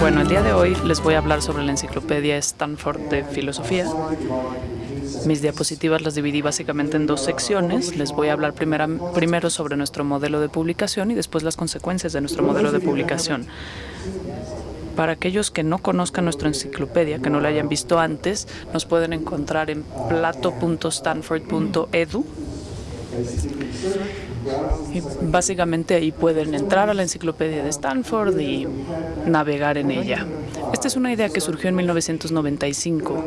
Bueno, el día de hoy les voy a hablar sobre la enciclopedia Stanford de Filosofía. Mis diapositivas las dividí básicamente en dos secciones. Les voy a hablar primero sobre nuestro modelo de publicación y después las consecuencias de nuestro modelo de publicación. Para aquellos que no conozcan nuestra enciclopedia, que no la hayan visto antes, nos pueden encontrar en plato.stanford.edu y básicamente ahí pueden entrar a la enciclopedia de Stanford y navegar en ella. Esta es una idea que surgió en 1995.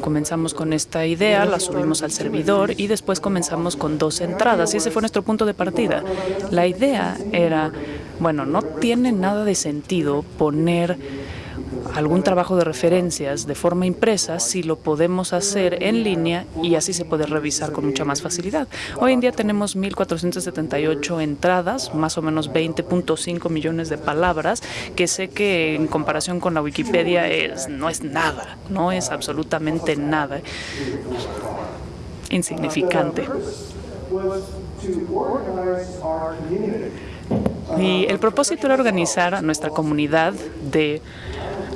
Comenzamos con esta idea, la subimos al servidor y después comenzamos con dos entradas y ese fue nuestro punto de partida. La idea era, bueno, no tiene nada de sentido poner algún trabajo de referencias de forma impresa si lo podemos hacer en línea y así se puede revisar con mucha más facilidad. Hoy en día tenemos 1.478 entradas, más o menos 20.5 millones de palabras, que sé que en comparación con la Wikipedia es, no es nada, no es absolutamente nada. Insignificante. Y el propósito era organizar a nuestra comunidad de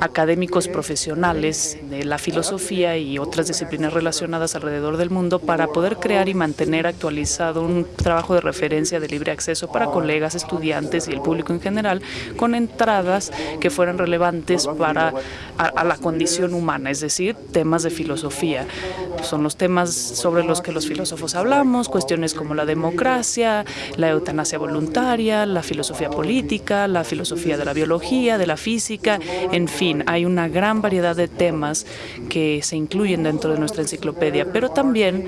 académicos profesionales de la filosofía y otras disciplinas relacionadas alrededor del mundo para poder crear y mantener actualizado un trabajo de referencia de libre acceso para colegas, estudiantes y el público en general con entradas que fueran relevantes para la condición humana, es decir, temas de filosofía. Son los temas sobre los que los filósofos hablamos, cuestiones como la democracia, la eutanasia voluntaria, la filosofía política, la filosofía de la biología, de la física, en fin, hay una gran variedad de temas que se incluyen dentro de nuestra enciclopedia, pero también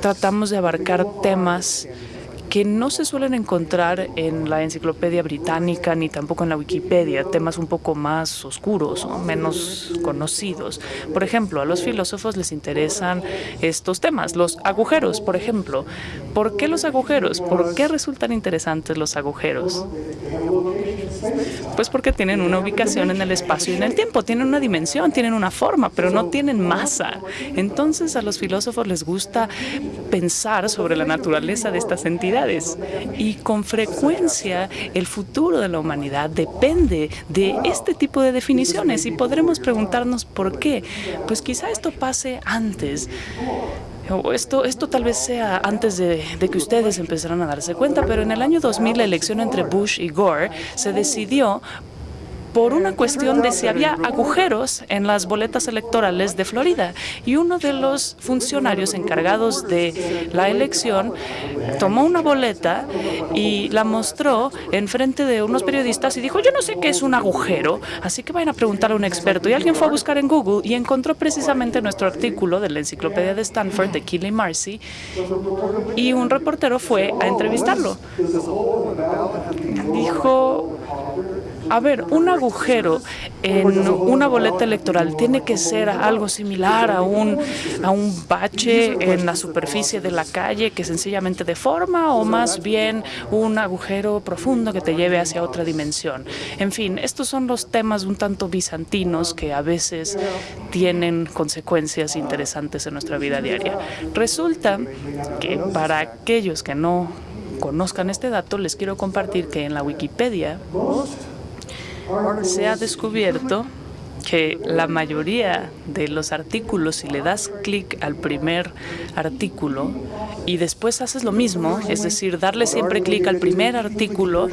tratamos de abarcar temas que no se suelen encontrar en la enciclopedia británica ni tampoco en la Wikipedia, temas un poco más oscuros o menos conocidos. Por ejemplo, a los filósofos les interesan estos temas, los agujeros, por ejemplo. ¿Por qué los agujeros? ¿Por qué resultan interesantes los agujeros? Pues porque tienen una ubicación en el espacio y en el tiempo, tienen una dimensión, tienen una forma, pero no tienen masa. Entonces a los filósofos les gusta pensar sobre la naturaleza de estas entidades y con frecuencia el futuro de la humanidad depende de este tipo de definiciones y podremos preguntarnos por qué. Pues quizá esto pase antes esto, esto tal vez sea antes de, de, que ustedes empezaran a darse cuenta, pero en el año 2000 la elección entre Bush y Gore se decidió por una cuestión de si había agujeros en las boletas electorales de Florida. Y uno de los funcionarios encargados de la elección tomó una boleta y la mostró en frente de unos periodistas y dijo, yo no sé qué es un agujero, así que vayan a preguntar a un experto. Y alguien fue a buscar en Google y encontró precisamente nuestro artículo de la enciclopedia de Stanford de Keely Marcy y un reportero fue a entrevistarlo. Dijo, a ver, un agujero en una boleta electoral tiene que ser algo similar a un, a un bache en la superficie de la calle que sencillamente deforma o más bien un agujero profundo que te lleve hacia otra dimensión. En fin, estos son los temas un tanto bizantinos que a veces tienen consecuencias interesantes en nuestra vida diaria. Resulta que para aquellos que no conozcan este dato, les quiero compartir que en la Wikipedia se ha descubierto que la mayoría de los artículos, si le das clic al primer artículo y después haces lo mismo, es decir, darle siempre clic al primer artículo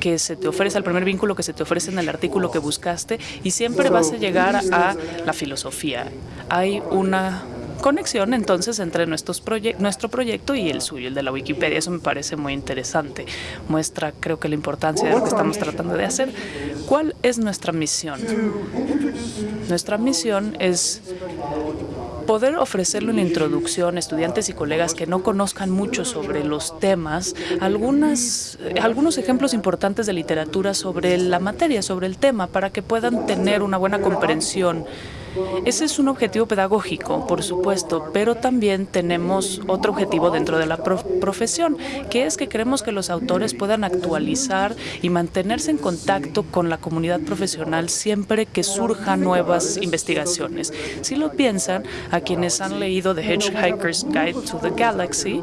que se te ofrece, al primer vínculo que se te ofrece en el artículo que buscaste y siempre vas a llegar a la filosofía. Hay una conexión entonces entre nuestros nuestro proyecto y el suyo, el de la Wikipedia. Eso me parece muy interesante. Muestra, creo que la importancia de lo que estamos tratando de hacer. ¿Cuál es nuestra misión? Nuestra misión es poder ofrecerle una introducción a estudiantes y colegas que no conozcan mucho sobre los temas, algunas, algunos ejemplos importantes de literatura sobre la materia, sobre el tema, para que puedan tener una buena comprensión ese es un objetivo pedagógico, por supuesto, pero también tenemos otro objetivo dentro de la profesión, que es que queremos que los autores puedan actualizar y mantenerse en contacto con la comunidad profesional siempre que surjan nuevas investigaciones. Si lo piensan, a quienes han leído The Hitchhiker's Guide to the Galaxy,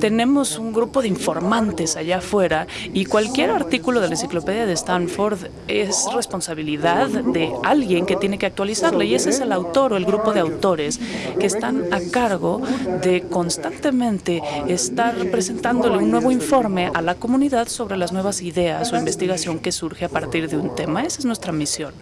tenemos un grupo de informantes allá afuera y cualquier artículo de la enciclopedia de Stanford es responsabilidad de alguien que tiene que actualizarla y ese es el autor o el grupo de autores que están a cargo de constantemente estar presentándole un nuevo informe a la comunidad sobre las nuevas ideas o investigación que surge a partir de un tema. Esa es nuestra misión.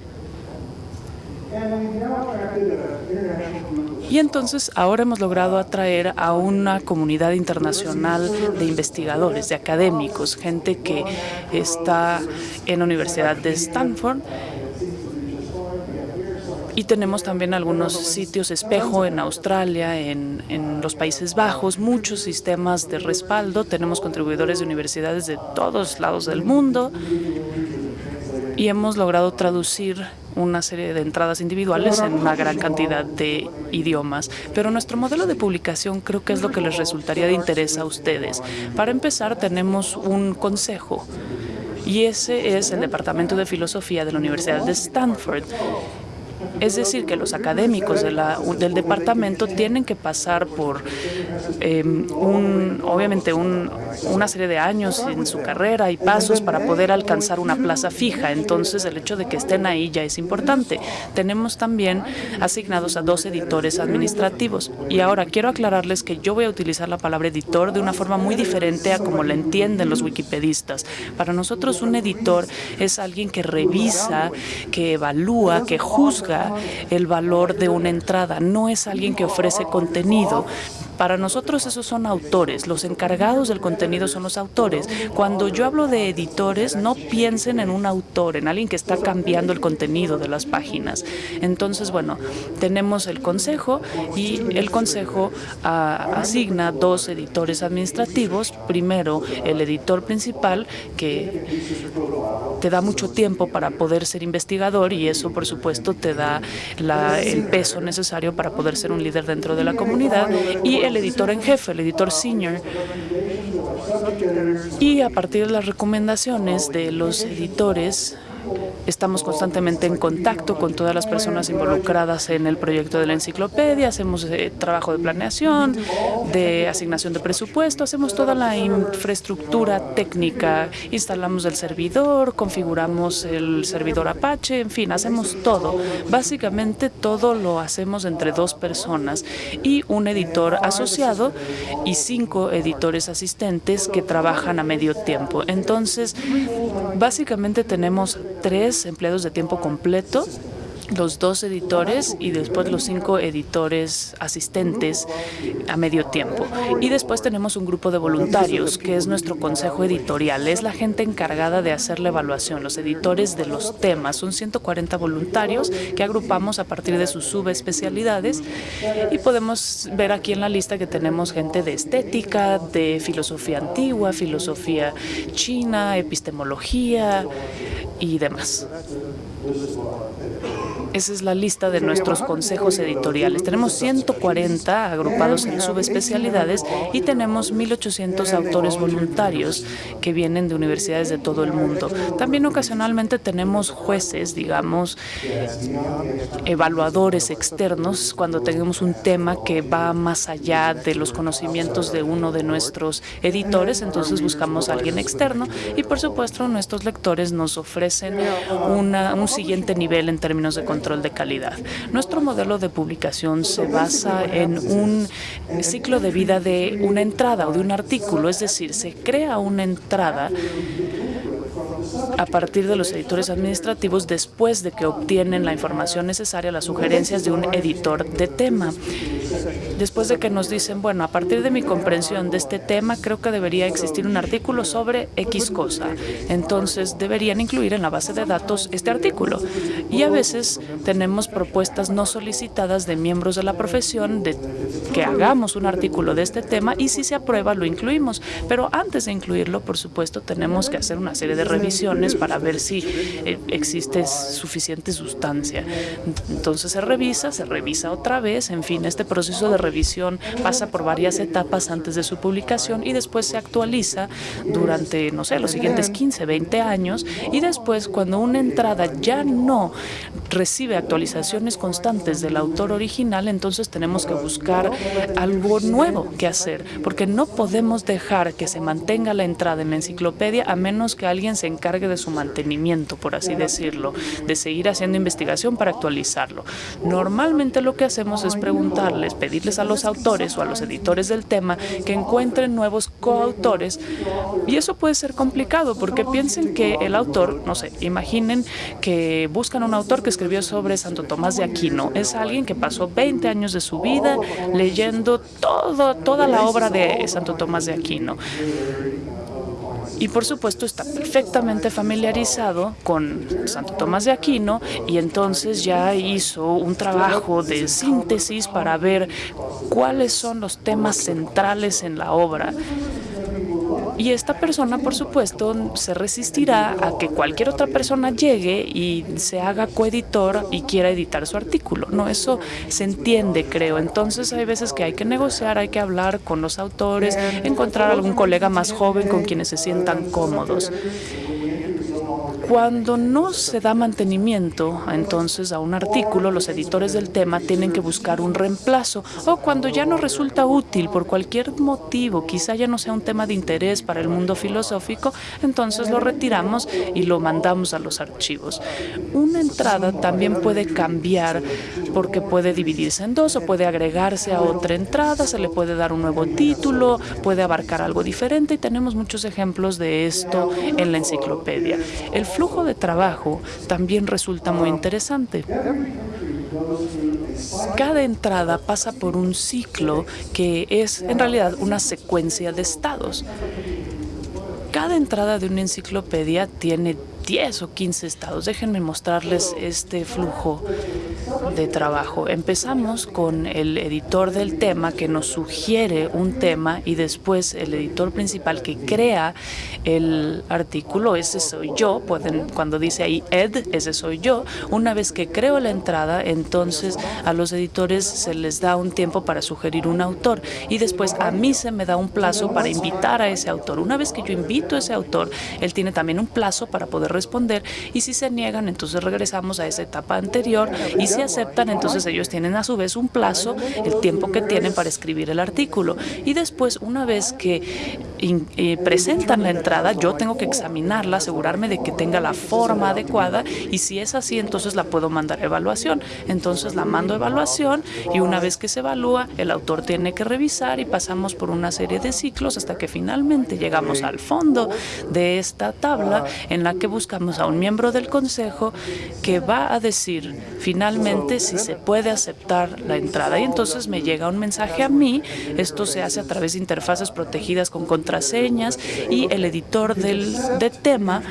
Y entonces ahora hemos logrado atraer a una comunidad internacional de investigadores, de académicos, gente que está en la Universidad de Stanford y tenemos también algunos sitios espejo en Australia, en, los Países Bajos, muchos sistemas de respaldo. Tenemos contribuidores de universidades de todos lados del mundo y hemos logrado traducir una serie de entradas individuales en una gran cantidad de idiomas. Pero nuestro modelo de publicación creo que es lo que les resultaría de interés a ustedes. Para empezar, tenemos un consejo y ese es el Departamento de Filosofía de la Universidad de Stanford. Es decir, que los académicos de la, del departamento tienen que pasar por, eh, un, obviamente, un, una serie de años en su carrera y pasos para poder alcanzar una plaza fija. Entonces, el hecho de que estén ahí ya es importante. Tenemos también asignados a dos editores administrativos. Y ahora quiero aclararles que yo voy a utilizar la palabra editor de una forma muy diferente a como la entienden los wikipedistas. Para nosotros, un editor es alguien que revisa, que evalúa, que juzga el valor de una entrada, no es alguien que ofrece contenido. Para nosotros esos son autores, los encargados del contenido son los autores. Cuando yo hablo de editores, no piensen en un autor, en alguien que está cambiando el contenido de las páginas. Entonces, bueno, tenemos el consejo y el consejo uh, asigna dos editores administrativos. Primero, el editor principal, que te da mucho tiempo para poder ser investigador y eso, por supuesto, te da la, el peso necesario para poder ser un líder dentro de la comunidad. Y el editor en jefe, el editor senior. Y a partir de las recomendaciones de los editores, Estamos constantemente en contacto con todas las personas involucradas en el proyecto de la enciclopedia, hacemos eh, trabajo de planeación, de asignación de presupuesto, hacemos toda la infraestructura técnica, instalamos el servidor, configuramos el servidor Apache, en fin, hacemos todo. Básicamente todo lo hacemos entre dos personas y un editor asociado y cinco editores asistentes que trabajan a medio tiempo. Entonces, básicamente tenemos tres empleados de tiempo completo los dos editores y después los cinco editores asistentes a medio tiempo. Y después tenemos un grupo de voluntarios, que es nuestro consejo editorial. Es la gente encargada de hacer la evaluación, los editores de los temas. Son 140 voluntarios que agrupamos a partir de sus subespecialidades y podemos ver aquí en la lista que tenemos gente de estética, de filosofía antigua, filosofía china, epistemología, y demás. Esa es la lista de nuestros consejos editoriales. Tenemos 140 agrupados en subespecialidades y tenemos 1.800 autores voluntarios que vienen de universidades de todo el mundo. También ocasionalmente tenemos jueces, digamos, evaluadores externos cuando tenemos un tema que va más allá de los conocimientos de uno de nuestros editores, entonces buscamos a alguien externo y por supuesto nuestros lectores nos ofrecen un siguiente nivel en términos de Nuestro modelo de publicación se basa en un ciclo de vida de una entrada o de un artículo, es decir, se crea una entrada a partir de los editores administrativos después de que obtienen la información necesaria, las sugerencias de un editor de tema. Después de que nos dicen, bueno, a partir de mi comprensión de este tema, creo que debería existir un artículo sobre X cosa. Entonces, deberían incluir en la base de datos este artículo. Y a veces tenemos propuestas no solicitadas de miembros de la profesión de que hagamos un artículo de este tema y si se aprueba, lo incluimos. Pero antes de incluirlo, por supuesto, tenemos que hacer una serie de revisiones para ver si eh, existe suficiente sustancia. Entonces se revisa, se revisa otra vez, en fin, este proceso de revisión pasa por varias etapas antes de su publicación y después se actualiza durante, no sé, los siguientes 15, 20 años y después cuando una entrada ya no recibe actualizaciones constantes del autor original, entonces tenemos que buscar algo nuevo que hacer, porque no podemos dejar que se mantenga la entrada en la enciclopedia a menos que alguien se encargue de su mantenimiento, por así decirlo, de seguir haciendo investigación para actualizarlo. Normalmente lo que hacemos es preguntarles, pedirles a los autores o a los editores del tema que encuentren nuevos coautores y eso puede ser complicado porque piensen que el autor, no sé, imaginen que buscan un autor que escribió sobre Santo Tomás de Aquino. Es alguien que pasó 20 años de su vida leyendo toda la obra de Santo Tomás de Aquino y por supuesto está perfectamente familiarizado con Santo Tomás de Aquino y entonces ya hizo un trabajo de síntesis para ver cuáles son los temas centrales en la obra y esta persona, por supuesto, se resistirá a que cualquier otra persona llegue y se haga coeditor y quiera editar su artículo. No, eso se entiende, creo. Entonces hay veces que hay que negociar, hay que hablar con los autores, encontrar algún colega más joven con quienes se sientan cómodos. Cuando no se da mantenimiento entonces a un artículo, los editores del tema tienen que buscar un reemplazo o cuando ya no resulta útil por cualquier motivo, quizá ya no sea un tema de interés para el mundo filosófico, entonces lo retiramos y lo mandamos a los archivos. Una entrada también puede cambiar porque puede dividirse en dos o puede agregarse a otra entrada, se le puede dar un nuevo título, puede abarcar algo diferente y tenemos muchos ejemplos de esto en la enciclopedia. El flujo de trabajo también resulta muy interesante. Cada entrada pasa por un ciclo que es en realidad una secuencia de estados. Cada entrada de una enciclopedia tiene 10 o 15 estados. Déjenme mostrarles este flujo de trabajo. Empezamos con el editor del tema que nos sugiere un tema y después el editor principal que crea el artículo, ese soy yo, pueden cuando dice ahí ed, ese soy yo. Una vez que creo la entrada, entonces a los editores se les da un tiempo para sugerir un autor y después a mí se me da un plazo para invitar a ese autor. Una vez que yo invito a ese autor, él tiene también un plazo para poder responder y si se niegan, entonces regresamos a esa etapa anterior y si aceptan, entonces ellos tienen a su vez un plazo, el tiempo que tienen para escribir el artículo y después una vez que eh, presentan la entrada, yo tengo que examinarla, asegurarme de que tenga la forma adecuada y si es así, entonces la puedo mandar evaluación. Entonces la mando evaluación y una vez que se evalúa, el autor tiene que revisar y pasamos por una serie de ciclos hasta que finalmente llegamos al fondo de esta tabla en la que buscamos a un miembro del Consejo que va a decir finalmente si se puede aceptar la entrada. Y entonces me llega un mensaje a mí, esto se hace a través de interfaces protegidas con contraseñas y el editor del de tema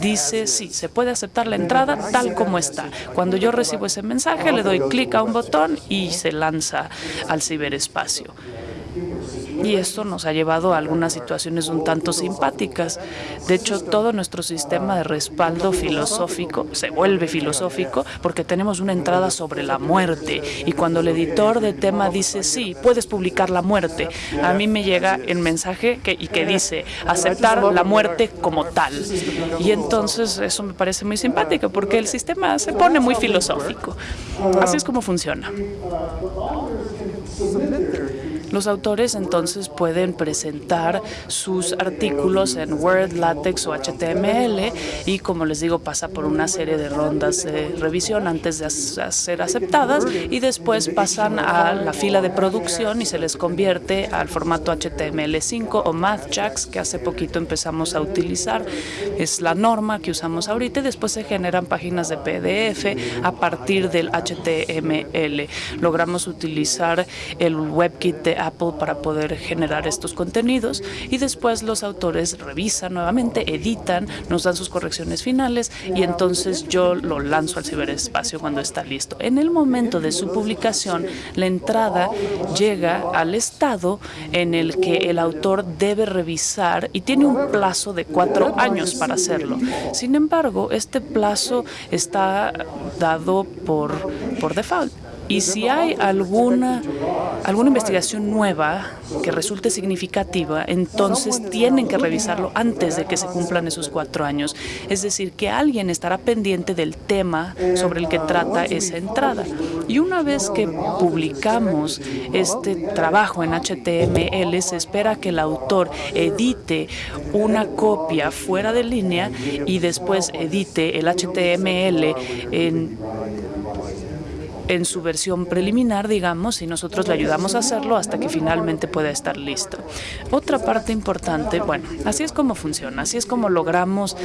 dice sí, se puede aceptar la entrada tal como está. Cuando yo recibo ese mensaje le doy clic a un botón y se lanza al ciberespacio y esto nos ha llevado a algunas situaciones un tanto simpáticas. De hecho, todo nuestro sistema de respaldo filosófico se vuelve filosófico porque tenemos una entrada sobre la muerte y cuando el editor de tema dice sí, puedes publicar la muerte, a mí me llega el mensaje que, y que dice aceptar la muerte como tal. Y entonces eso me parece muy simpático porque el sistema se pone muy filosófico. Así es como funciona. Los autores entonces pueden presentar sus artículos en Word, LaTeX o HTML y como les digo pasa por una serie de rondas de revisión antes de ser aceptadas y después pasan a la fila de producción y se les convierte al formato HTML5 o MathJax que hace poquito empezamos a utilizar. Es la norma que usamos ahorita y después se generan páginas de PDF a partir del HTML. Logramos utilizar el WebKit de Apple para poder generar estos contenidos y después los autores revisan nuevamente, editan, nos dan sus correcciones finales y entonces yo lo lanzo al ciberespacio cuando está listo. En el momento de su publicación, la entrada llega al estado en el que el autor debe revisar y tiene un plazo de cuatro años para hacerlo. Sin embargo, este plazo está dado por, por default. Y si hay alguna, alguna investigación nueva que resulte significativa, entonces tienen que revisarlo antes de que se cumplan esos cuatro años. Es decir, que alguien estará pendiente del tema sobre el que trata esa entrada. Y una vez que publicamos este trabajo en HTML, se espera que el autor edite una copia fuera de línea y después edite el HTML en en su versión preliminar, digamos, y nosotros le ayudamos a hacerlo hasta que finalmente pueda estar listo. Otra parte importante, bueno, así es como funciona, así es como logramos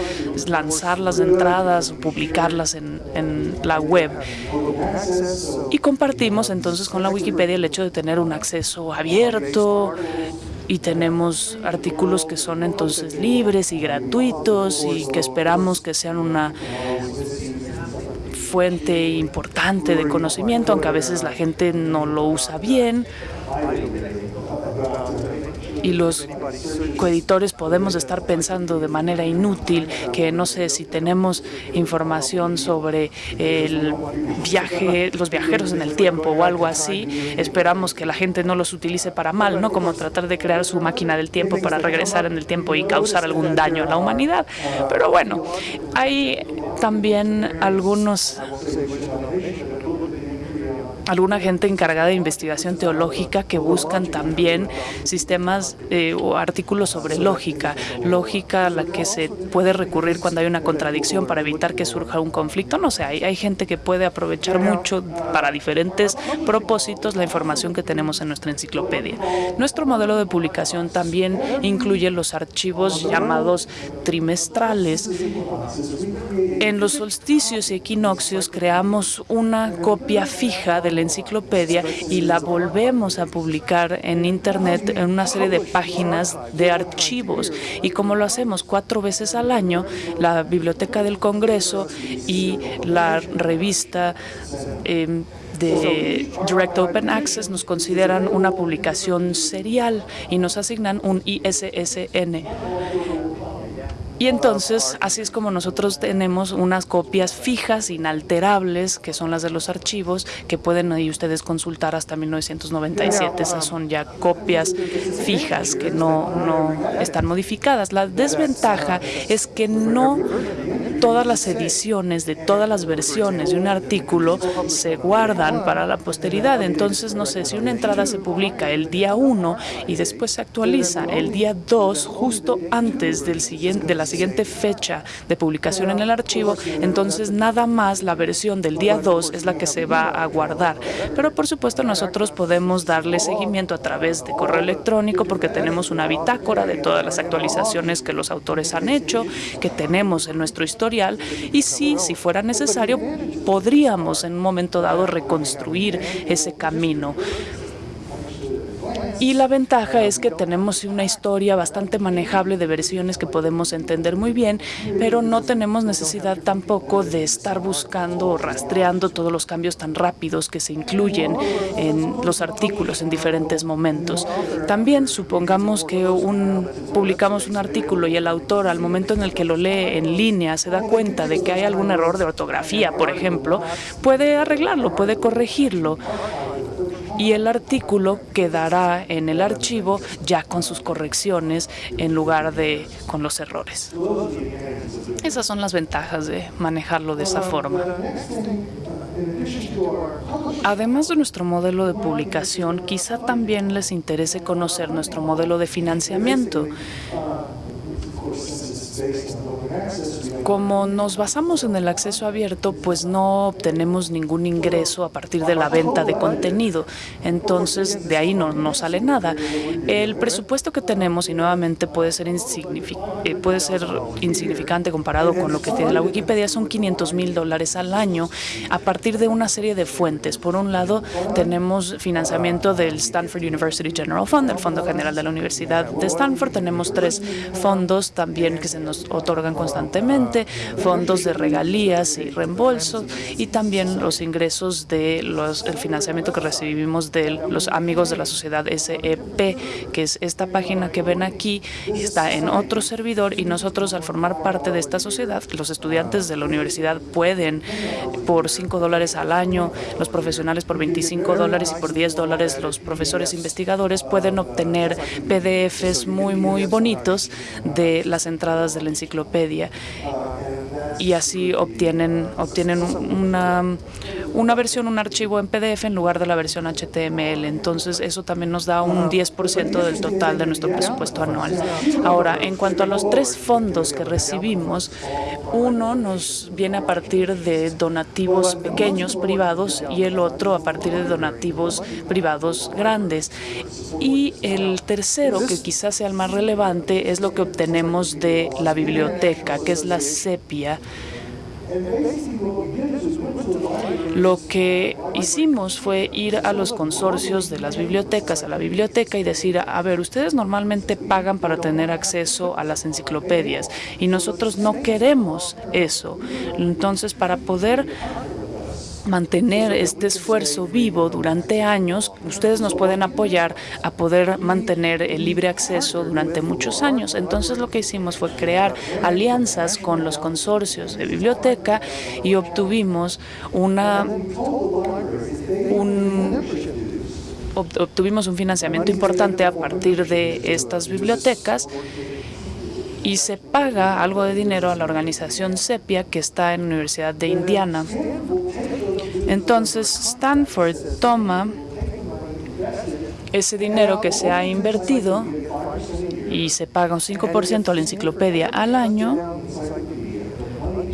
lanzar las entradas, publicarlas en, en la web. Y compartimos entonces con la Wikipedia el hecho de tener un acceso abierto, y tenemos artículos que son entonces libres y gratuitos y que esperamos que sean una fuente importante de conocimiento, aunque a veces la gente no lo usa bien y los coeditores podemos estar pensando de manera inútil que no sé si tenemos información sobre el viaje, los viajeros en el tiempo o algo así, esperamos que la gente no los utilice para mal, no como tratar de crear su máquina del tiempo para regresar en el tiempo y causar algún daño a la humanidad. Pero bueno, hay también algunos alguna gente encargada de investigación teológica que buscan también sistemas eh, o artículos sobre lógica, lógica a la que se puede recurrir cuando hay una contradicción para evitar que surja un conflicto. No sé, hay, hay gente que puede aprovechar mucho para diferentes propósitos la información que tenemos en nuestra enciclopedia. Nuestro modelo de publicación también incluye los archivos llamados trimestrales. En los solsticios y equinoccios creamos una copia fija de la enciclopedia y la volvemos a publicar en Internet en una serie de páginas de archivos. Y como lo hacemos cuatro veces al año, la Biblioteca del Congreso y la revista em, de Direct Open Access nos consideran una publicación serial y nos asignan un ISSN. Y entonces, así es como nosotros tenemos unas copias fijas, inalterables, que son las de los archivos, que pueden ahí ustedes consultar hasta 1997. Esas son ya copias fijas que no, no están modificadas. La desventaja es que no todas las ediciones de todas las versiones de un artículo se guardan para la posteridad. Entonces, no sé, si una entrada se publica el día 1 y después se actualiza el día 2, justo antes del siguiente, de la siguiente fecha de publicación en el archivo, entonces nada más la versión del día 2 es la que se va a guardar. Pero por supuesto nosotros podemos darle seguimiento a través de correo electrónico porque tenemos una bitácora de todas las actualizaciones que los autores han hecho, que tenemos en nuestro historial y sí, si fuera necesario, podríamos en un momento dado reconstruir ese camino. Y la ventaja es que tenemos una historia bastante manejable de versiones que podemos entender muy bien, pero no tenemos necesidad tampoco de estar buscando o rastreando todos los cambios tan rápidos que se incluyen en los artículos en diferentes momentos. También supongamos que un, publicamos un artículo y el autor al momento en el que lo lee en línea se da cuenta de que hay algún error de ortografía, por ejemplo, puede arreglarlo, puede corregirlo y el artículo quedará en el archivo ya con sus correcciones en lugar de con los errores. Esas son las ventajas de manejarlo de esa forma. Además de nuestro modelo de publicación, quizá también les interese conocer nuestro modelo de financiamiento. Como nos basamos en el acceso abierto, pues no obtenemos ningún ingreso a partir de la venta de contenido. Entonces, de ahí no, no sale nada. El presupuesto que tenemos, y nuevamente puede ser, eh, puede ser insignificante comparado con lo que tiene la Wikipedia, son 500 mil dólares al año a partir de una serie de fuentes. Por un lado, tenemos financiamiento del Stanford University General Fund, el Fondo General de la Universidad de Stanford. Tenemos tres fondos también que se nos otorgan constantemente, fondos de regalías y reembolsos y también los ingresos de los el financiamiento que recibimos de los amigos de la sociedad SEP, que es esta página que ven aquí, está en otro servidor y nosotros al formar parte de esta sociedad, los estudiantes de la universidad pueden por 5 dólares al año, los profesionales por 25 dólares y por 10 dólares los profesores investigadores pueden obtener PDFs muy, muy bonitos de las entradas de la enciclopedia y así obtienen, obtienen una, una versión, un archivo en PDF en lugar de la versión HTML. Entonces, eso también nos da un 10% del total de nuestro presupuesto anual. Ahora, en cuanto a los tres fondos que recibimos, uno nos viene a partir de donativos pequeños privados y el otro a partir de donativos privados grandes. Y el tercero, que quizás sea el más relevante, es lo que obtenemos de la biblioteca, que es la sepia lo que hicimos fue ir a los consorcios de las bibliotecas, a la biblioteca y decir, a ver, ustedes normalmente pagan para tener acceso a las enciclopedias y nosotros no queremos eso. Entonces, para poder mantener este esfuerzo vivo durante años, ustedes nos pueden apoyar a poder mantener el libre acceso durante muchos años. Entonces lo que hicimos fue crear alianzas con los consorcios de biblioteca y obtuvimos una un obtuvimos un financiamiento importante a partir de estas bibliotecas y se paga algo de dinero a la organización CEPIA que está en la Universidad de Indiana. Entonces Stanford toma ese dinero que se ha invertido y se paga un 5% a la enciclopedia al año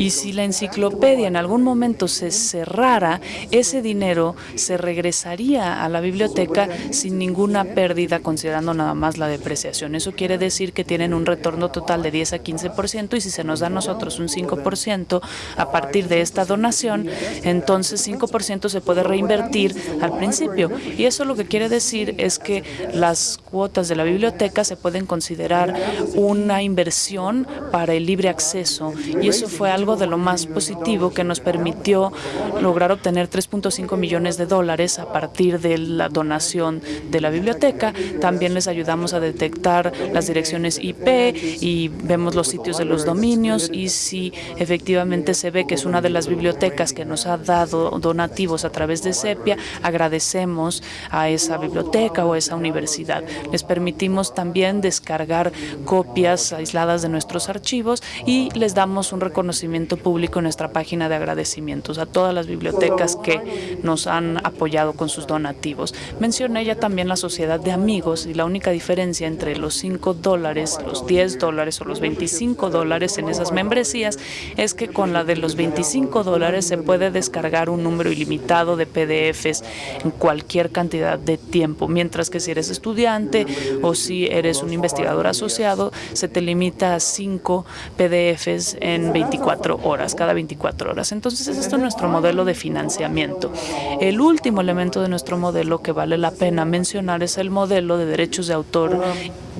y si la enciclopedia en algún momento se cerrara, ese dinero se regresaría a la biblioteca sin ninguna pérdida, considerando nada más la depreciación. Eso quiere decir que tienen un retorno total de 10 a 15% y si se nos da a nosotros un 5% a partir de esta donación, entonces 5% se puede reinvertir al principio. Y eso lo que quiere decir es que las cuotas de la biblioteca se pueden considerar una inversión para el libre acceso. Y eso fue algo de lo más positivo que nos permitió lograr obtener 3.5 millones de dólares a partir de la donación de la biblioteca. También les ayudamos a detectar las direcciones IP y vemos los sitios de los dominios y si efectivamente se ve que es una de las bibliotecas que nos ha dado donativos a través de SEPIA, agradecemos a esa biblioteca o a esa universidad. Les permitimos también descargar copias aisladas de nuestros archivos y les damos un reconocimiento público en nuestra página de agradecimientos a todas las bibliotecas que nos han apoyado con sus donativos. Mencioné ya también la sociedad de amigos y la única diferencia entre los 5 dólares, los 10 dólares o los 25 dólares en esas membresías es que con la de los 25 dólares se puede descargar un número ilimitado de PDFs en cualquier cantidad de tiempo, mientras que si eres estudiante o si eres un investigador asociado, se te limita a 5 PDFs en 24 horas, cada 24 horas. Entonces, es esto nuestro modelo de financiamiento. El último elemento de nuestro modelo que vale la pena mencionar es el modelo de derechos de autor,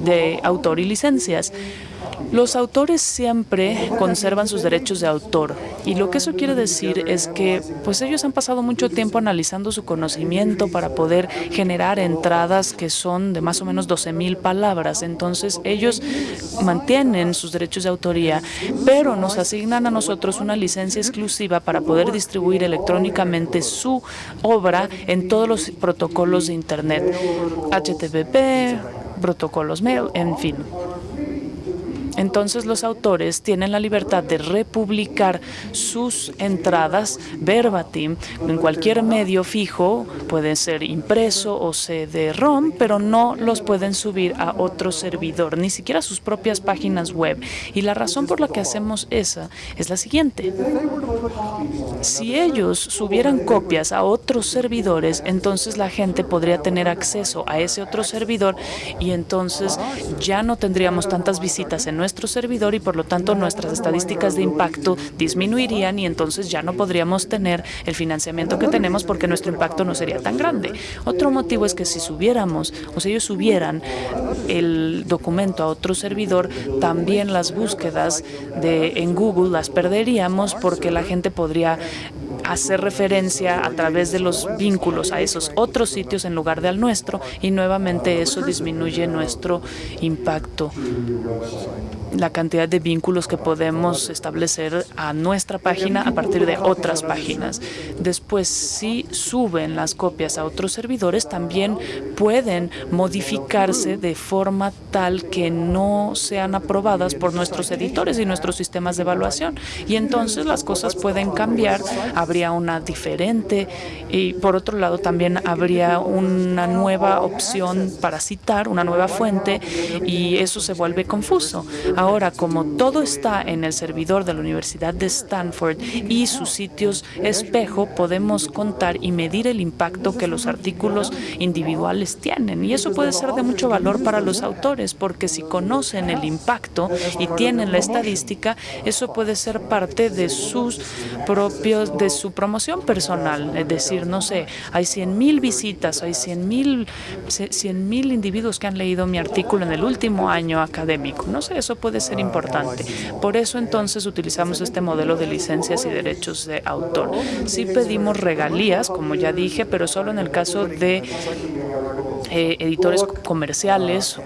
de autor y licencias. Los autores siempre conservan sus derechos de autor y lo que eso quiere decir es que pues ellos han pasado mucho tiempo analizando su conocimiento para poder generar entradas que son de más o menos 12 mil palabras. Entonces ellos mantienen sus derechos de autoría, pero nos asignan a nosotros una licencia exclusiva para poder distribuir electrónicamente su obra en todos los protocolos de Internet, HTTP, protocolos mail, en fin. Entonces los autores tienen la libertad de republicar sus entradas verbatim en cualquier medio fijo, puede ser impreso o CD-ROM, pero no los pueden subir a otro servidor, ni siquiera sus propias páginas web. Y la razón por la que hacemos esa es la siguiente. Si ellos subieran copias a otros servidores, entonces la gente podría tener acceso a ese otro servidor y entonces ya no tendríamos tantas visitas en nuestro servidor y por lo tanto nuestras estadísticas de impacto disminuirían y entonces ya no podríamos tener el financiamiento que tenemos porque nuestro impacto no sería tan grande. Otro motivo es que si subiéramos o si ellos subieran el documento a otro servidor, también las búsquedas de en Google las perderíamos porque la gente podría hacer referencia a través de los vínculos a esos otros sitios en lugar de al nuestro y nuevamente eso disminuye nuestro impacto la cantidad de vínculos que podemos establecer a nuestra página a partir de otras páginas. Después, si suben las copias a otros servidores, también pueden modificarse de forma tal que no sean aprobadas por nuestros editores y nuestros sistemas de evaluación. Y entonces las cosas pueden cambiar, habría una diferente y por otro lado también habría una nueva opción para citar, una nueva fuente y eso se vuelve confuso. Ahora, como todo está en el servidor de la Universidad de Stanford y sus sitios espejo, podemos contar y medir el impacto que los artículos individuales tienen. Y eso puede ser de mucho valor para los autores, porque si conocen el impacto y tienen la estadística, eso puede ser parte de sus propios, de su promoción personal. Es decir, no sé, hay 100 mil visitas, hay 100 mil 100 mil individuos que han leído mi artículo en el último año académico. No sé, eso puede ser importante. Por eso entonces utilizamos este modelo de licencias y derechos de autor. Sí pedimos regalías, como ya dije, pero solo en el caso de eh, editores comerciales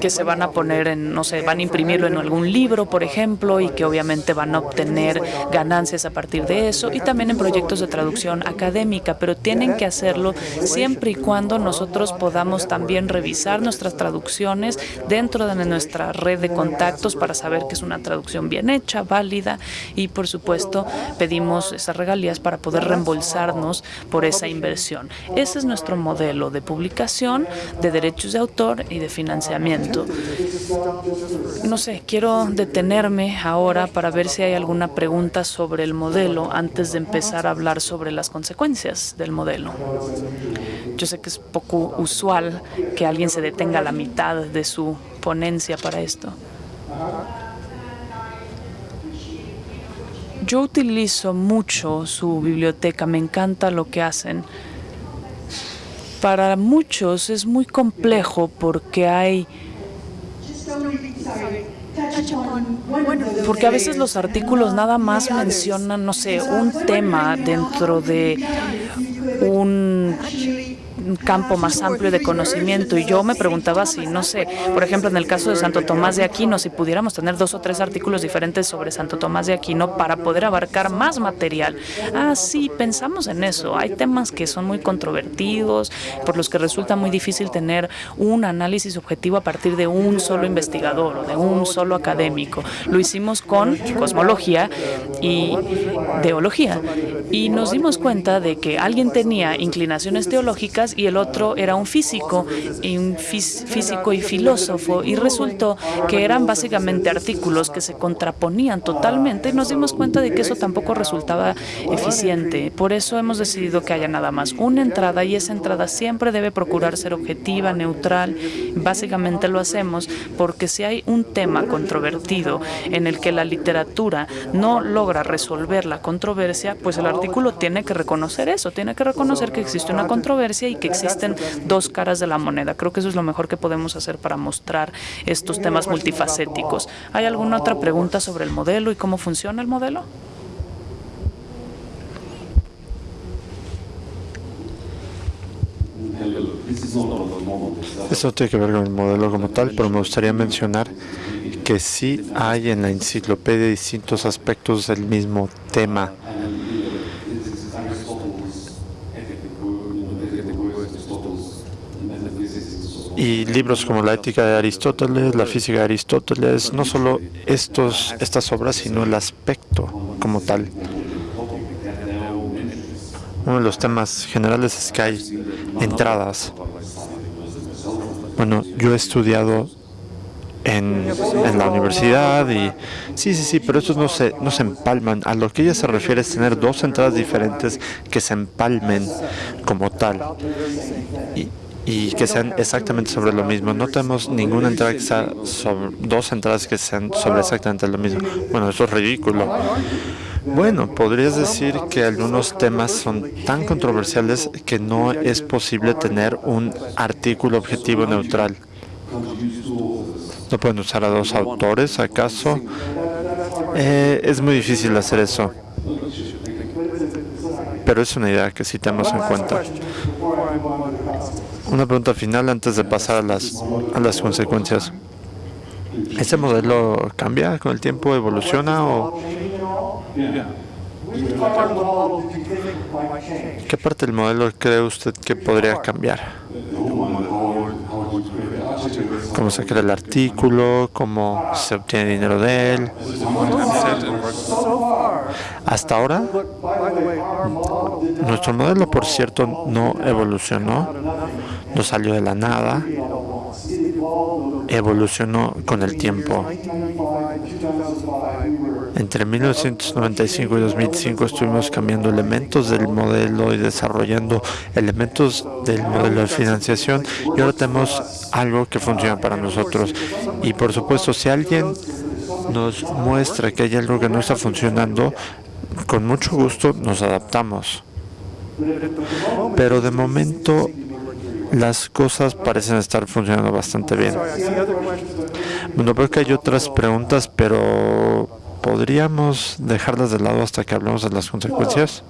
que se van a poner en, no sé, van a imprimirlo en algún libro, por ejemplo, y que obviamente van a obtener ganancias a partir de eso, y también en proyectos de traducción académica, pero tienen que hacerlo siempre y cuando nosotros podamos también revisar nuestras traducciones dentro de nuestra red de contactos para saber que es una traducción bien hecha, válida, y por supuesto pedimos esas regalías para poder reembolsarnos por esa inversión. Ese es nuestro modelo de publicación, de derechos de autor y de financiamiento. No sé, quiero detenerme ahora para ver si hay alguna pregunta sobre el modelo antes de empezar a hablar sobre las consecuencias del modelo. Yo sé que es poco usual que alguien se detenga a la mitad de su ponencia para esto. Yo utilizo mucho su biblioteca, me encanta lo que hacen. Para muchos es muy complejo porque hay porque a veces los artículos nada más mencionan, no sé, un tema dentro de un campo más amplio de conocimiento. Y yo me preguntaba si, no sé, por ejemplo, en el caso de Santo Tomás de Aquino, si pudiéramos tener dos o tres artículos diferentes sobre Santo Tomás de Aquino para poder abarcar más material. Ah, sí, pensamos en eso. Hay temas que son muy controvertidos, por los que resulta muy difícil tener un análisis objetivo a partir de un solo investigador o de un solo académico. Lo hicimos con cosmología y teología. Y nos dimos cuenta de que alguien tenía inclinaciones teológicas y el otro era un físico, y un físico y filósofo, y resultó que eran básicamente artículos que se contraponían totalmente y nos dimos cuenta de que eso tampoco resultaba eficiente. Por eso hemos decidido que haya nada más una entrada y esa entrada siempre debe procurar ser objetiva, neutral. Básicamente lo hacemos porque si hay un tema controvertido en el que la literatura no logra resolver la controversia, pues el artículo tiene que reconocer eso, tiene que reconocer que existe una controversia y que existen dos caras de la moneda. Creo que eso es lo mejor que podemos hacer para mostrar estos temas multifacéticos. ¿Hay alguna otra pregunta sobre el modelo y cómo funciona el modelo? Eso tiene que ver con el modelo como tal, pero me gustaría mencionar que sí hay en la enciclopedia distintos aspectos del mismo tema y libros como la ética de Aristóteles, la física de Aristóteles, no solo estos, estas obras, sino el aspecto como tal. Uno de los temas generales es que hay entradas. Bueno, yo he estudiado en, la universidad y sí, sí, sí, pero estos no se, no se empalman. A lo que ella se refiere es tener dos entradas diferentes que se empalmen como tal. Y que sean exactamente sobre lo mismo. No tenemos ninguna entrada que sea sobre, dos entradas que sean sobre exactamente lo mismo. Bueno, eso es ridículo. Bueno, podrías decir que algunos temas son tan controversiales que no es posible tener un artículo objetivo neutral. ¿No pueden usar a dos autores, acaso? Eh, es muy difícil hacer eso. Pero es una idea que sí tenemos en cuenta. Una pregunta final antes de pasar a las, a las consecuencias. ¿Ese modelo cambia con el tiempo, evoluciona o...? ¿Qué parte del modelo cree usted que podría cambiar? ¿Cómo se crea el artículo? ¿Cómo se obtiene dinero de él? Hasta ahora, nuestro modelo, por cierto, no evolucionó, no salió de la nada, evolucionó con el tiempo. Entre 1995 y 2005 estuvimos cambiando elementos del modelo y desarrollando elementos del modelo de financiación y ahora tenemos algo que funciona para nosotros. Y por supuesto, si alguien nos muestra que hay algo que no está funcionando, con mucho gusto nos adaptamos. Pero de momento las cosas parecen estar funcionando bastante bien. Bueno, veo que hay otras preguntas, pero ¿podríamos dejarlas de lado hasta que hablemos de las consecuencias?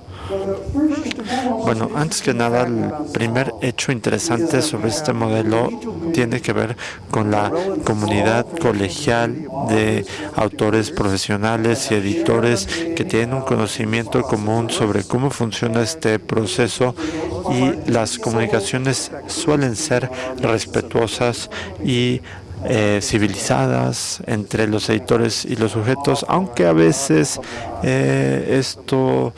Bueno, antes que nada, el primer hecho interesante sobre este modelo tiene que ver con la comunidad colegial de autores profesionales y editores que tienen un conocimiento común sobre cómo funciona este proceso y las comunicaciones suelen ser respetuosas y eh, civilizadas entre los editores y los sujetos, aunque a veces eh, esto,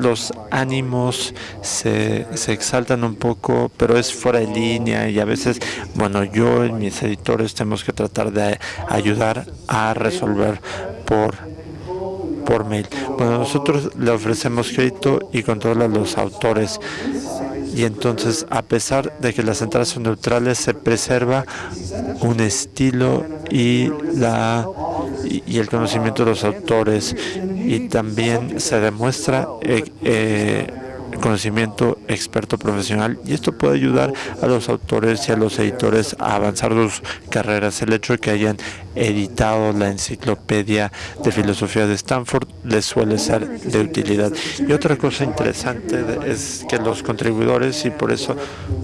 los ánimos se, se, exaltan un poco, pero es fuera de línea y a veces, bueno, yo y mis editores tenemos que tratar de ayudar a resolver por por mail. Bueno, nosotros le ofrecemos crédito y control a los autores y entonces a pesar de que las entradas son neutrales se preserva un estilo y la y, el conocimiento de los autores. Y también se demuestra eh, eh, conocimiento experto profesional y esto puede ayudar a los autores y a los editores a avanzar sus carreras. El hecho de que hayan editado la enciclopedia de filosofía de Stanford les suele ser de utilidad. Y otra cosa interesante es que los contribuidores, y por eso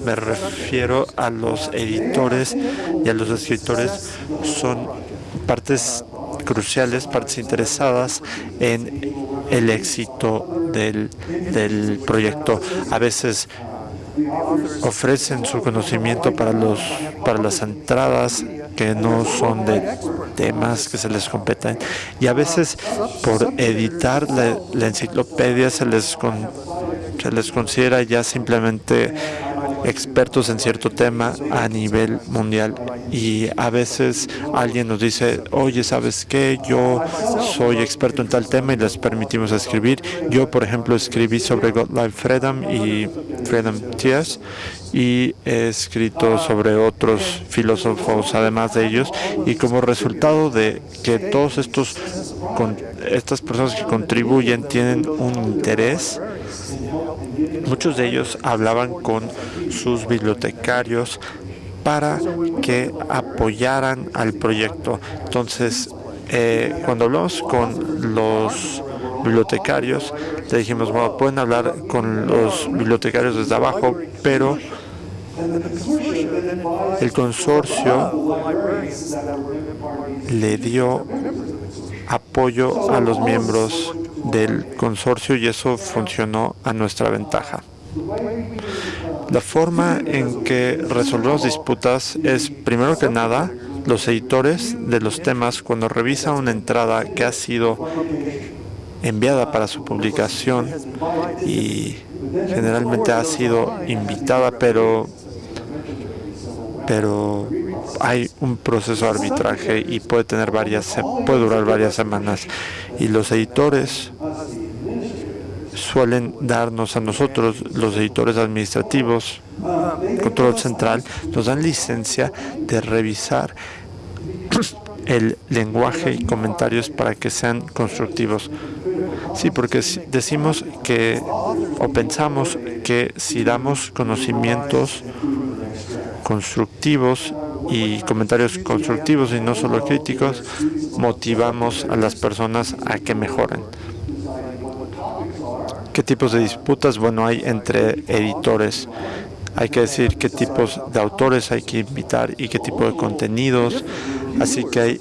me refiero a los editores y a los escritores, son partes cruciales, partes interesadas en el éxito del, del proyecto. A veces ofrecen su conocimiento para los para las entradas que no son de temas que se les competen y a veces por editar la, enciclopedia se les se les considera ya simplemente expertos en cierto tema a nivel mundial y a veces alguien nos dice, oye, ¿sabes qué? Yo soy experto en tal tema y les permitimos escribir. Yo, por ejemplo, escribí sobre Godlife Freedom y Freedom Tears y he escrito sobre otros filósofos además de ellos y como resultado de que todos estos estas personas que contribuyen tienen un interés Muchos de ellos hablaban con sus bibliotecarios para que apoyaran al proyecto. Entonces, eh, cuando hablamos con los bibliotecarios, le dijimos, bueno, pueden hablar con los bibliotecarios desde abajo, pero el consorcio le dio apoyo a los miembros del consorcio y eso funcionó a nuestra ventaja. La forma en que resolvemos disputas es, primero que nada, los editores de los temas, cuando revisan una entrada que ha sido enviada para su publicación y generalmente ha sido invitada, pero, pero hay un proceso de arbitraje y puede tener varias, puede durar varias semanas. Y los editores suelen darnos a nosotros, los editores administrativos, control central, nos dan licencia de revisar el lenguaje y comentarios para que sean constructivos. Sí, porque decimos que o pensamos que si damos conocimientos constructivos y comentarios constructivos y no solo críticos, motivamos a las personas a que mejoren. ¿Qué tipos de disputas? Bueno, hay entre editores. Hay que decir qué tipos de autores hay que invitar y qué tipo de contenidos. Así que hay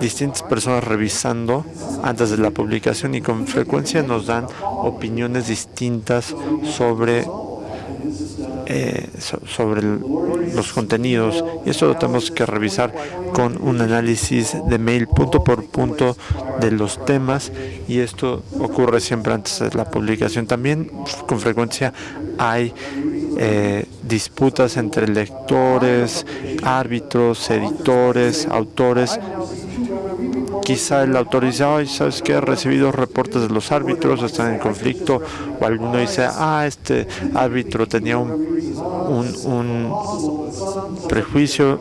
distintas personas revisando antes de la publicación y con frecuencia nos dan opiniones distintas sobre eh, sobre los contenidos y eso lo tenemos que revisar con un análisis de mail punto por punto de los temas y esto ocurre siempre antes de la publicación. También con frecuencia hay eh, disputas entre lectores, árbitros, editores, autores quizá el autor dice, ¿sabes qué? He recibido reportes de los árbitros, están en conflicto, o alguno dice, ah, este árbitro tenía un, un, prejuicio,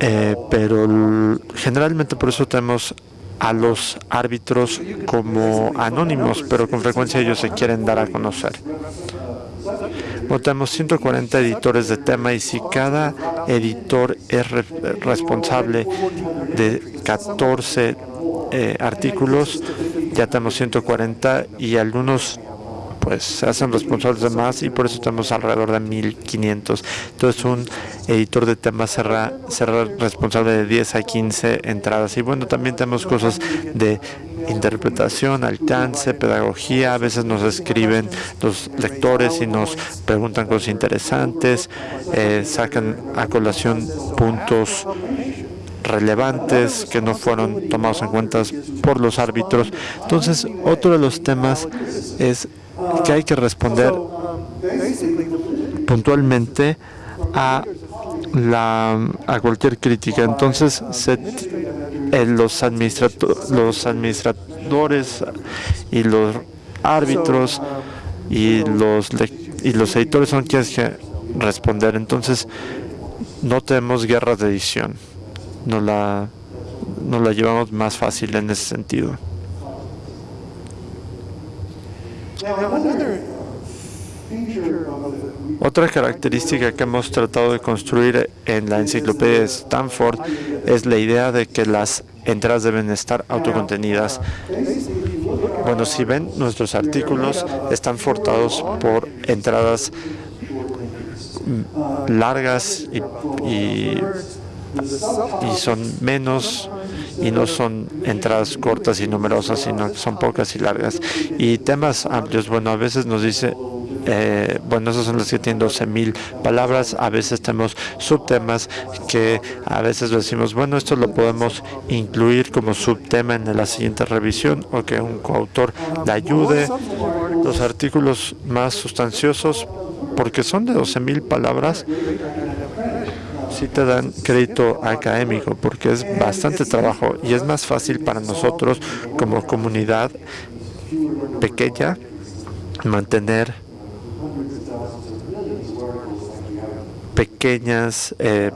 eh, pero generalmente por eso tenemos a los árbitros como anónimos, pero con frecuencia ellos se quieren dar a conocer. Votamos 140 editores de tema y si cada editor es responsable de 14 eh, artículos, ya tenemos 140 y algunos pues se hacen responsables de más y por eso tenemos alrededor de 1500. Entonces un editor de temas será, será responsable de 10 a 15 entradas. Y bueno, también tenemos cosas de interpretación, alcance, pedagogía. A veces nos escriben los lectores y nos preguntan cosas interesantes, eh, sacan a colación puntos relevantes que no fueron tomados en cuenta por los árbitros. Entonces, otro de los temas es que hay que responder puntualmente a la a cualquier crítica. Entonces, eh, los, los administradores y los árbitros y los y los editores son quienes que responder. Entonces, no tenemos guerras de edición. No la, no la llevamos más fácil en ese sentido. Otra característica que hemos tratado de construir en la enciclopedia de Stanford es la idea de que las entradas deben estar autocontenidas. Bueno, si ven, nuestros artículos están fortados por entradas largas y, y son menos y no son entradas cortas y numerosas, sino son pocas y largas. Y temas amplios, bueno, a veces nos dice eh, bueno, esas son las que tienen 12.000 palabras. A veces tenemos subtemas que a veces decimos, bueno, esto lo podemos incluir como subtema en la siguiente revisión o que un coautor le ayude. Los artículos más sustanciosos, porque son de 12.000 palabras, sí te dan crédito académico porque es bastante trabajo y es más fácil para nosotros como comunidad pequeña mantener pequeñas, eh,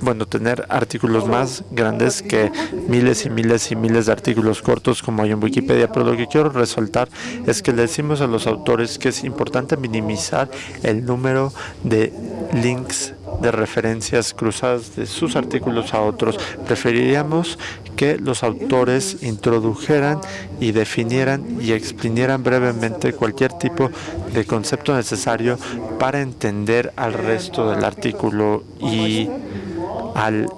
bueno, tener artículos más grandes que miles y miles y miles de artículos cortos como hay en Wikipedia, pero lo que quiero resaltar es que le decimos a los autores que es importante minimizar el número de links de referencias cruzadas de sus artículos a otros. Preferiríamos que los autores introdujeran y definieran y exprimieran brevemente cualquier tipo de concepto necesario para entender al resto del artículo y al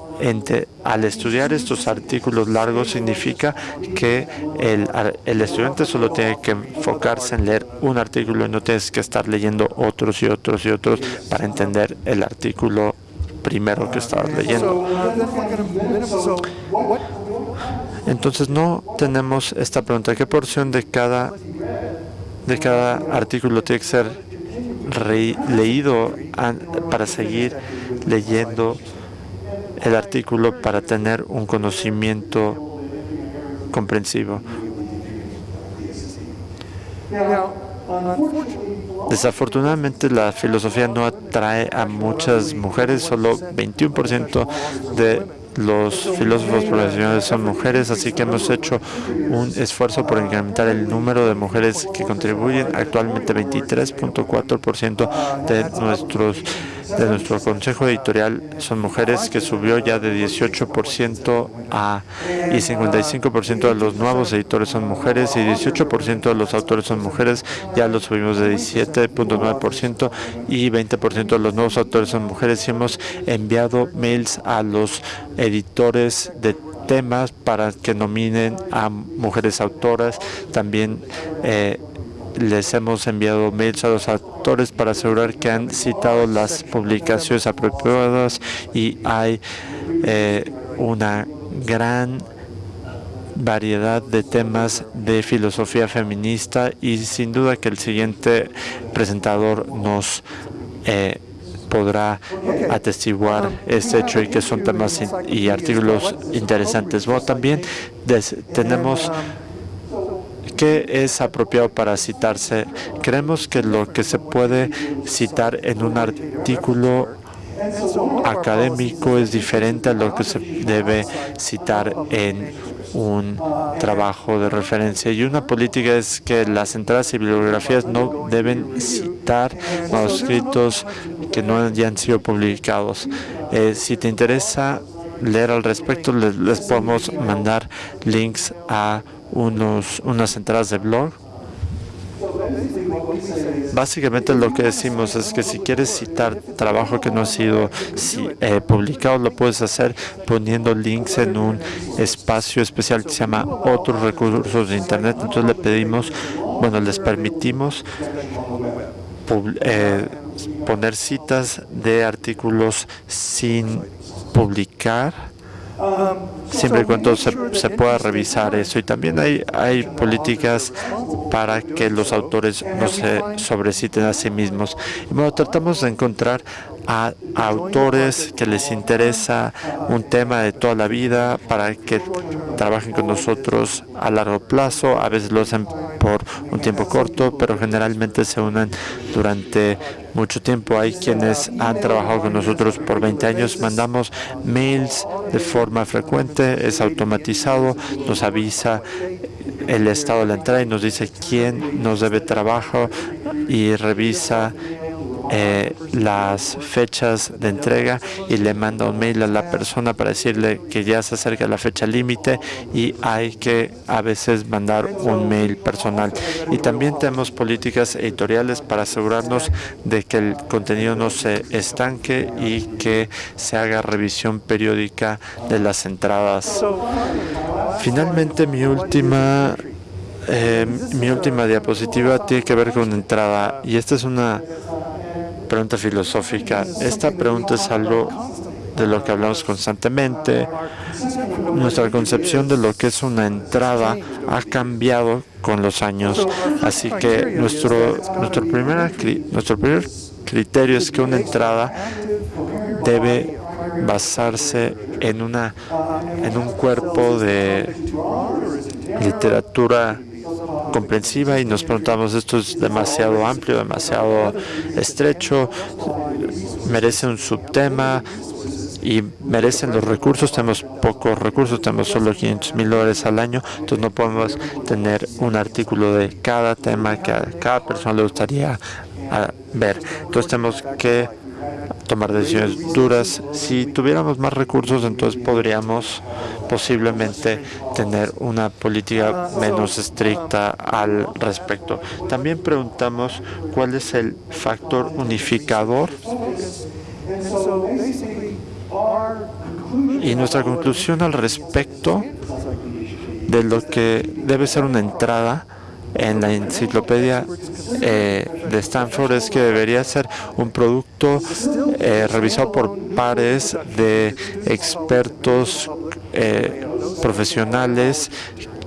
al estudiar estos artículos largos significa que el, el, estudiante solo tiene que enfocarse en leer un artículo y no tienes que estar leyendo otros y otros y otros para entender el artículo primero que estabas leyendo. Entonces no tenemos esta pregunta, ¿qué porción de cada, de cada artículo tiene que ser leído para seguir leyendo el artículo para tener un conocimiento comprensivo? Desafortunadamente la filosofía no atrae a muchas mujeres, solo 21% de los filósofos profesionales son mujeres, así que hemos hecho un esfuerzo por incrementar el número de mujeres que contribuyen. Actualmente 23.4% de nuestros de nuestro consejo editorial son mujeres que subió ya de 18% a y 55% de los nuevos editores son mujeres y 18% de los autores son mujeres, ya lo subimos de 17.9% y 20% de los nuevos autores son mujeres y hemos enviado mails a los editores de temas para que nominen a mujeres autoras. También eh, les hemos enviado mails a los autores para asegurar que han citado las publicaciones apropiadas y hay eh, una gran variedad de temas de filosofía feminista y sin duda que el siguiente presentador nos eh, podrá atestiguar este hecho y que son temas y artículos interesantes. También tenemos ¿Qué es apropiado para citarse? Creemos que lo que se puede citar en un artículo académico es diferente a lo que se debe citar en un trabajo de referencia. Y una política es que las entradas y bibliografías no deben citar manuscritos que no hayan sido publicados. Eh, si te interesa leer al respecto, les, podemos mandar links a unos, unas entradas de blog Básicamente lo que decimos es que si quieres citar trabajo que no ha sido eh, publicado, lo puedes hacer poniendo links en un espacio especial que se llama otros recursos de Internet. Entonces le pedimos, bueno, les permitimos eh, poner citas de artículos sin publicar siempre y cuando se, pueda revisar eso. Y también hay, hay políticas para que los autores no se sobreciten a sí mismos. Y bueno, tratamos de encontrar a, autores que les interesa un tema de toda la vida para que trabajen con nosotros a largo plazo. A veces lo hacen por un tiempo corto, pero generalmente se unen durante mucho tiempo. Hay quienes han trabajado con nosotros por 20 años. Mandamos mails de forma frecuente, es automatizado, nos avisa el estado de la entrada y nos dice quién nos debe trabajo y revisa eh, las fechas de entrega y le manda un mail a la persona para decirle que ya se acerca la fecha límite y hay que a veces mandar un mail personal. Y también tenemos políticas editoriales para asegurarnos de que el contenido no se estanque y que se haga revisión periódica de las entradas. Finalmente, mi última eh, mi última diapositiva tiene que ver con entrada y esta es una pregunta filosófica. Esta pregunta es algo de lo que hablamos constantemente. Nuestra concepción de lo que es una entrada ha cambiado con los años. Así que nuestro, nuestro, primer, nuestro primer criterio es que una entrada debe basarse en, una, en un cuerpo de literatura comprensiva y nos preguntamos, esto es demasiado amplio, demasiado estrecho, merece un subtema y merecen los recursos. Tenemos pocos recursos, tenemos solo 500 mil dólares al año, entonces no podemos tener un artículo de cada tema que a cada persona le gustaría ver. Entonces tenemos que tomar decisiones duras. Si tuviéramos más recursos, entonces podríamos posiblemente tener una política menos estricta al respecto. También preguntamos cuál es el factor unificador Y nuestra conclusión al respecto de lo que debe ser una entrada en la enciclopedia eh, de Stanford es que debería ser un producto eh, revisado por pares de expertos eh, profesionales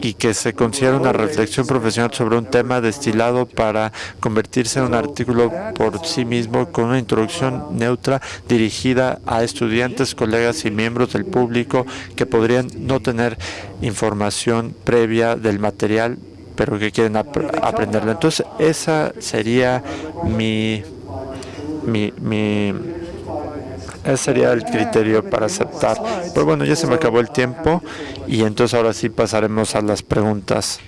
y que se considera una reflexión profesional sobre un tema destilado para convertirse en un artículo por sí mismo con una introducción neutra dirigida a estudiantes, colegas y miembros del público que podrían no tener información previa del material pero que quieren aprenderlo. Entonces, esa sería mi, mi, mi ese sería el criterio para aceptar. Pero bueno, ya se me acabó el tiempo y entonces ahora sí pasaremos a las preguntas.